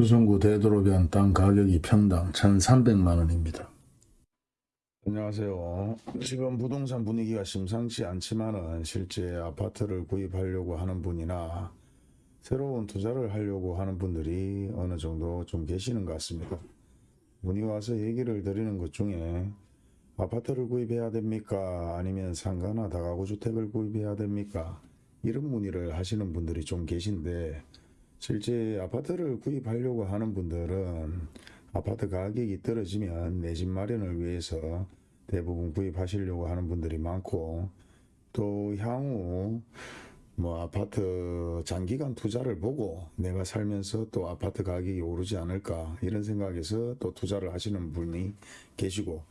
수성구 대도로변 땅 가격이 평당 1,300만원입니다. 안녕하세요. 지금 부동산 분위기가 심상치 않지만은 실제 아파트를 구입하려고 하는 분이나 새로운 투자를 하려고 하는 분들이 어느 정도 좀 계시는 것 같습니다. 문의 와서 얘기를 드리는 것 중에 아파트를 구입해야 됩니까? 아니면 상가나 다가구 주택을 구입해야 됩니까? 이런 문의를 하시는 분들이 좀 계신데 실제 아파트를 구입하려고 하는 분들은 아파트 가격이 떨어지면 내 집 마련을 위해서 대부분 구입하시려고 하는 분들이 많고 또 향후 뭐 아파트 장기간 투자를 보고 내가 살면서 또 아파트 가격이 오르지 않을까 이런 생각에서 또 투자를 하시는 분이 계시고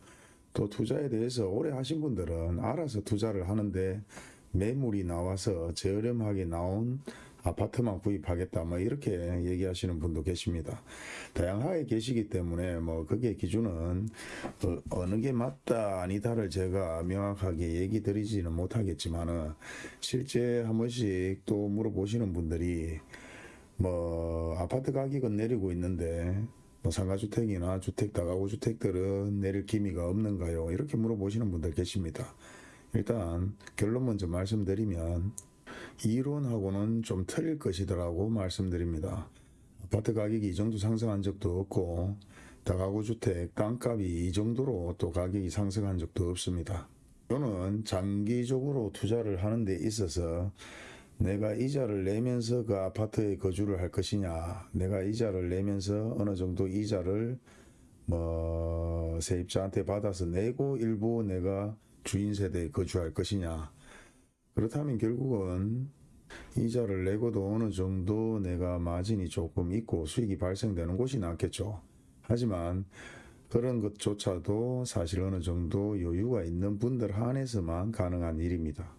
또 투자에 대해서 오래 하신 분들은 알아서 투자를 하는데 매물이 나와서 저렴하게 나온 아파트만 구입하겠다 뭐 이렇게 얘기하시는 분도 계십니다. 다양하게 계시기 때문에 뭐 그게 기준은 어, 느게 맞다 아니다를 제가 명확하게 얘기 드리지는 못하겠지만은 실제 한 번씩 또 물어보시는 분들이 뭐 아파트 가격은 내리고 있는데 뭐 상가주택이나 주택 다가구 주택들은 내릴 기미가 없는가요? 이렇게 물어보시는 분들 계십니다. 일단 결론 먼저 말씀드리면 이론하고는 좀 틀릴 것이더라고 말씀드립니다. 아파트 가격이 이 정도 상승한 적도 없고 다가구 주택 땅값이 이 정도로 또 가격이 상승한 적도 없습니다. 저는 장기적으로 투자를 하는 데 있어서 내가 이자를 내면서 그 아파트에 거주를 할 것이냐 내가 이자를 내면서 어느 정도 이자를 뭐 세입자한테 받아서 내고 일부 내가 주인 세대에 거주할 것이냐 그렇다면 결국은 이자를 내고도 어느 정도 내가 마진이 조금 있고 수익이 발생되는 곳이 낫겠죠. 하지만 그런 것조차도 사실 어느 정도 여유가 있는 분들 한해서만 가능한 일입니다.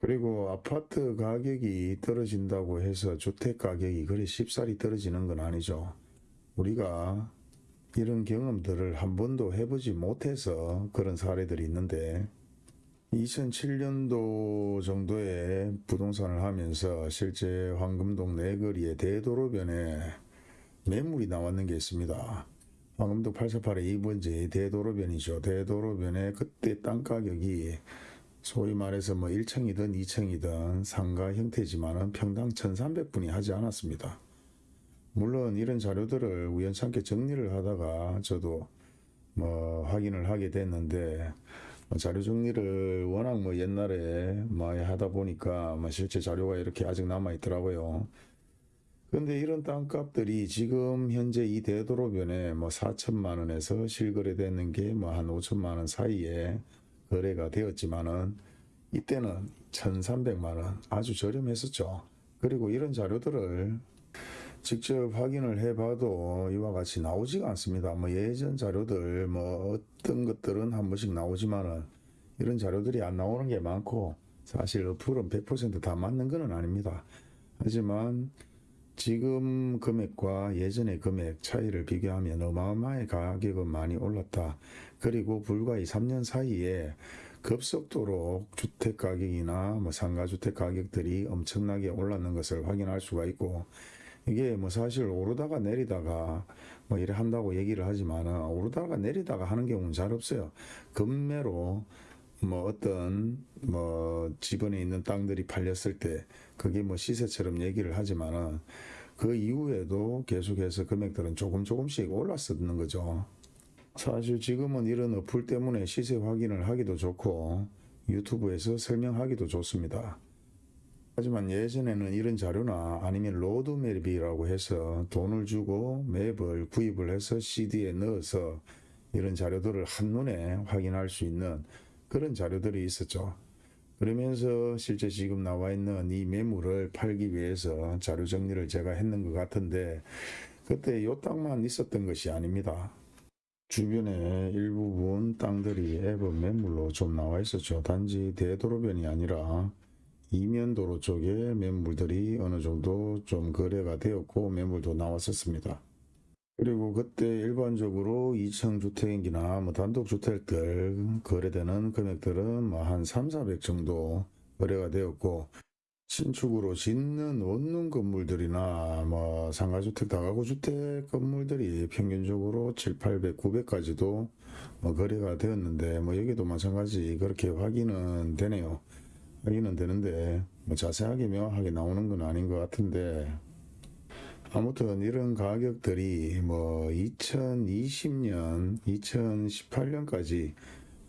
그리고 아파트 가격이 떨어진다고 해서 주택 가격이 그리 쉽사리 떨어지는 건 아니죠. 우리가 이런 경험들을 한 번도 해보지 못해서 그런 사례들이 있는데 2007년도 정도에 부동산을 하면서 실제 황금동 내거리의 대도로변에 매물이 나왔는 게 있습니다. 황금동 848의 2번지 대도로변이죠. 대도로변에 그때 땅 가격이 소위 말해서 뭐 1층이든 2층이든 상가 형태지만은 평당 1,300분이 하지 않았습니다. 물론 이런 자료들을 우연찮게 정리를 하다가 저도 뭐 확인을 하게 됐는데 뭐 자료 정리를 워낙 뭐 옛날에 많이 하다 보니까 뭐 실제 자료가 이렇게 아직 남아 있더라고요. 근데 이런 땅값들이 지금 현재 이 대도로변에 뭐 4천만 원에서 실거래되는 게 뭐 한 5천만 원 사이에 거래가 되었지만은 이때는 1,300만 원 아주 저렴했었죠. 그리고 이런 자료들을 직접 확인을 해봐도 이와 같이 나오지가 않습니다. 뭐 예전 자료들 뭐 어떤 것들은 한 번씩 나오지만은 이런 자료들이 안 나오는 게 많고 사실 어플은 100%다 맞는 건 아닙니다. 하지만 지금 금액과 예전의 금액 차이를 비교하면 어마어마하게 가격은 많이 올랐다. 그리고 불과 이 3년 사이에 급속도로 주택 가격이나 뭐 상가 주택 가격들이 엄청나게 올랐는 것을 확인할 수가 있고 이게 뭐 사실 오르다가 내리다가 뭐 이래 한다고 얘기를 하지만은 오르다가 내리다가 하는 경우는 잘 없어요. 급매로 뭐 어떤 뭐 지번에 있는 땅들이 팔렸을 때 그게 뭐 시세처럼 얘기를 하지만은 그 이후에도 계속해서 금액들은 조금 조금씩 올랐었는 거죠. 사실 지금은 이런 어플 때문에 시세 확인을 하기도 좋고 유튜브에서 설명하기도 좋습니다. 하지만 예전에는 이런 자료나 아니면 로드맵이라고 해서 돈을 주고 맵을 구입을 해서 CD에 넣어서 이런 자료들을 한눈에 확인할 수 있는 그런 자료들이 있었죠. 그러면서 실제 지금 나와 있는 이 매물을 팔기 위해서 자료 정리를 제가 했는 것 같은데 그때 요 땅만 있었던 것이 아닙니다. 주변에 일부분 땅들이 앱은 매물로 좀 나와 있었죠. 단지 대도로변이 아니라 이면도로 쪽에 매물들이 어느 정도 좀 거래가 되었고 매물도 나왔었습니다. 그리고 그때 일반적으로 2층 주택이나 뭐 단독 주택들 거래되는 금액들은 뭐 한 3, 400 정도 거래가 되었고 신축으로 짓는 원룸 건물들이나 뭐 상가주택, 다가구주택 건물들이 평균적으로 7, 800, 900까지도 뭐 거래가 되었는데 뭐 여기도 마찬가지 그렇게 확인은 되네요. 확인은 되는데 뭐 자세하게 명확하게 나오는 건 아닌 것 같은데 아무튼 이런 가격들이 뭐 2020년, 2018년까지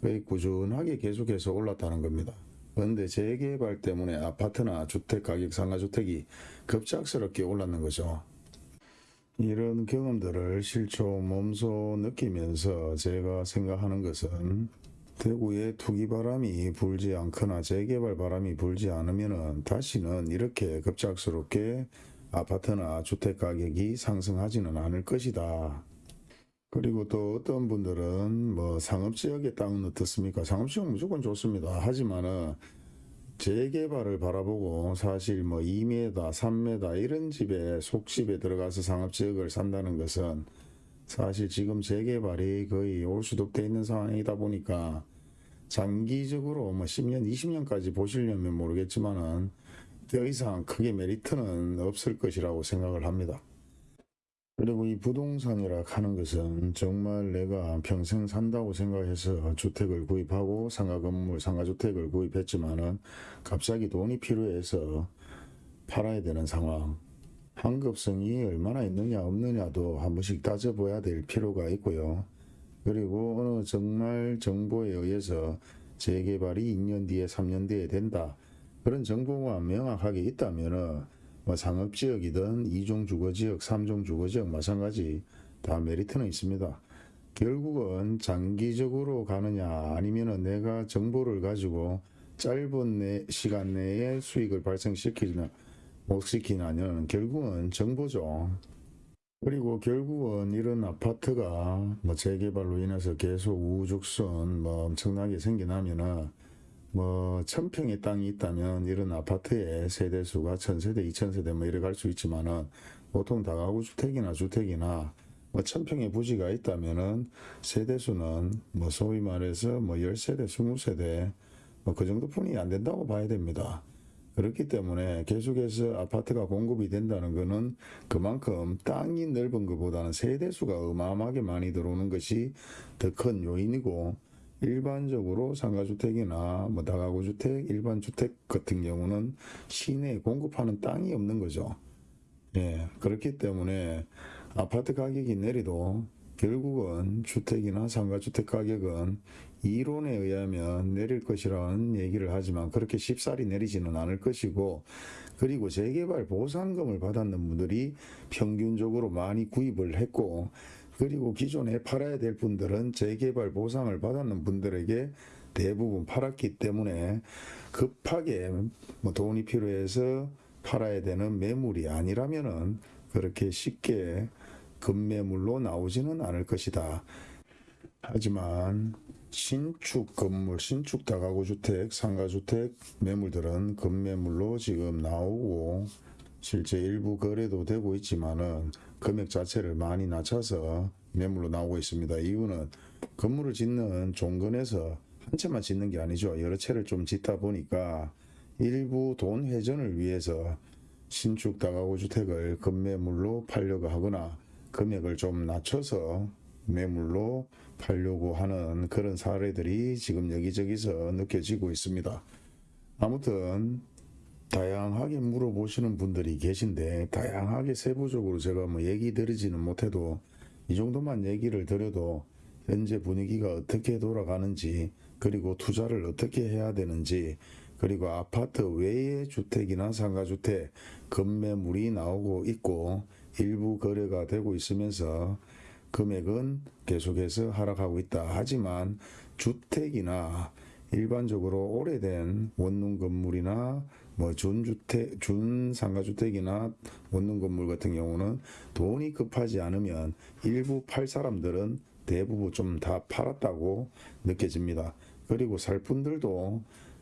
거의 꾸준하게 계속해서 올랐다는 겁니다. 그런데 재개발 때문에 아파트나 주택 가격 상가주택이 급작스럽게 올랐는 거죠. 이런 경험들을 실초 몸소 느끼면서 제가 생각하는 것은 대구에 투기 바람이 불지 않거나 재개발 바람이 불지 않으면은 다시는 이렇게 급작스럽게 아파트나 주택 가격이 상승하지는 않을 것이다. 그리고 또 어떤 분들은 뭐 상업지역의 땅은 어떻습니까? 상업지역은 무조건 좋습니다. 하지만은 재개발을 바라보고 사실 뭐 2m, 3m 이런 집에 속집에 들어가서 상업지역을 산다는 것은 사실 지금 재개발이 거의 올수독돼 있는 상황이다 보니까 장기적으로 뭐 10년, 20년까지 보시려면 모르겠지만은 더 이상 크게 메리트는 없을 것이라고 생각을 합니다. 그리고 이 부동산이라 하는 것은 정말 내가 평생 산다고 생각해서 주택을 구입하고 상가 건물, 상가 주택을 구입했지만은 갑자기 돈이 필요해서 팔아야 되는 상황. 환급성이 얼마나 있느냐 없느냐도 한 번씩 따져봐야 될 필요가 있고요. 그리고 어느 정말 정보에 의해서 재개발이 2년 뒤에 3년 뒤에 된다. 그런 정보가 명확하게 있다면은 뭐 상업지역이든 이종 주거지역, 삼종 주거지역 마찬가지 다 메리트는 있습니다. 결국은 장기적으로 가느냐 아니면 은 내가 정보를 가지고 짧은 내, 시간 내에 수익을 발생시키느냐 못 시키냐는 결국은 정보죠. 그리고 결국은 이런 아파트가 뭐 재개발로 인해서 계속 우후죽순 뭐 엄청나게 생겨나면은 뭐 천평의 땅이 있다면 이런 아파트의 세대수가 천세대, 이천세대 뭐 이래 갈 수 있지만은 보통 다가구 주택이나 주택이나 뭐 천평의 부지가 있다면은 세대수는 뭐 소위 말해서 뭐 열세대, 스무 세대 뭐 그 정도뿐이 안 된다고 봐야 됩니다. 그렇기 때문에 계속해서 아파트가 공급이 된다는 것은 그만큼 땅이 넓은 것보다는 세대수가 어마어마하게 많이 들어오는 것이 더 큰 요인이고 일반적으로 상가주택이나 뭐 다가구주택, 일반 주택 같은 경우는 시내에 공급하는 땅이 없는 거죠. 예, 그렇기 때문에 아파트 가격이 내리도 결국은 주택이나 상가주택 가격은 이론에 의하면 내릴 것이라는 얘기를 하지만 그렇게 쉽사리 내리지는 않을 것이고 그리고 재개발 보상금을 받았는 분들이 평균적으로 많이 구입을 했고 그리고 기존에 팔아야 될 분들은 재개발 보상을 받았는 분들에게 대부분 팔았기 때문에 급하게 뭐 돈이 필요해서 팔아야 되는 매물이 아니라면은 그렇게 쉽게 급매물로 나오지는 않을 것이다. 하지만 신축 건물, 신축 다가구 주택, 상가주택 매물들은 급매물로 지금 나오고 실제 일부 거래도 되고 있지만은 금액 자체를 많이 낮춰서 매물로 나오고 있습니다. 이유는 건물을 짓는 종건에서 한 채만 짓는 게 아니죠. 여러 채를 좀 짓다 보니까 일부 돈 회전을 위해서 신축 다가구 주택을 급매물로 팔려고 하거나 금액을 좀 낮춰서 매물로 팔려고 하는 그런 사례들이 지금 여기저기서 느껴지고 있습니다. 아무튼 다양하게 물어보시는 분들이 계신데 다양하게 세부적으로 제가 뭐 얘기 드리지는 못해도 이 정도만 얘기를 드려도 현재 분위기가 어떻게 돌아가는지 그리고 투자를 어떻게 해야 되는지 그리고 아파트 외의 주택이나 상가주택 급매물이 나오고 있고 일부 거래가 되고 있으면서 금액은 계속해서 하락하고 있다. 하지만 주택이나 일반적으로 오래된 원룸 건물이나 뭐 준주택, 준상가주택이나 원룸 건물 같은 경우는 돈이 급하지 않으면 일부 팔 사람들은 대부분 좀 다 팔았다고 느껴집니다. 그리고 살 분들도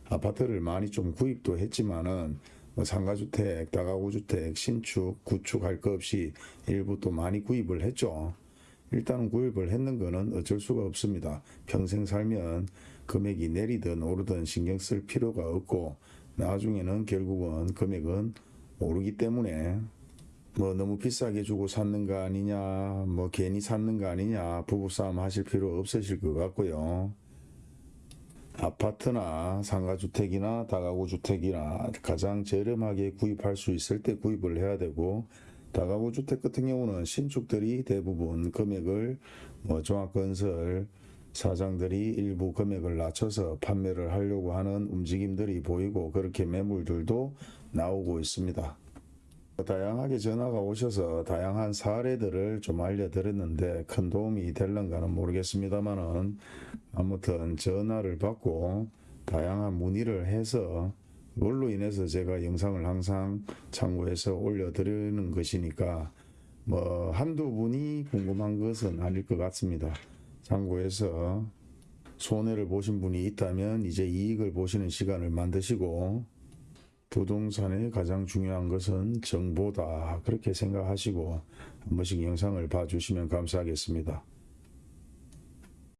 아파트를 많이 좀 구입도 했지만은 뭐 상가주택, 다가구주택, 신축, 구축할 거 없이 일부 또 많이 구입을 했죠. 일단은 구입을 했는 거는 어쩔 수가 없습니다. 평생 살면 금액이 내리든 오르든 신경 쓸 필요가 없고 나중에는 결국은 금액은 오르기 때문에 뭐 너무 비싸게 주고 샀는가 아니냐 뭐 괜히 샀는가 아니냐 부부싸움 하실 필요 없으실 것 같고요. 아파트나 상가주택이나 다가구 주택이나 가장 저렴하게 구입할 수 있을 때 구입을 해야 되고 다가구 주택 같은 경우는 신축들이 대부분 금액을 뭐 종합건설 사장들이 일부 금액을 낮춰서 판매를 하려고 하는 움직임들이 보이고 그렇게 매물들도 나오고 있습니다. 다양하게 전화가 오셔서 다양한 사례들을 좀 알려드렸는데 큰 도움이 될런가는 모르겠습니다만은 아무튼 전화를 받고 다양한 문의를 해서 그걸로 인해서 제가 영상을 항상 참고해서 올려드리는 것이니까 뭐 한두 분이 궁금한 것은 아닐 것 같습니다. 참고해서 손해를 보신 분이 있다면 이제 이익을 보시는 시간을 만드시고 부동산의 가장 중요한 것은 정보다 그렇게 생각하시고 한 번씩 영상을 봐주시면 감사하겠습니다.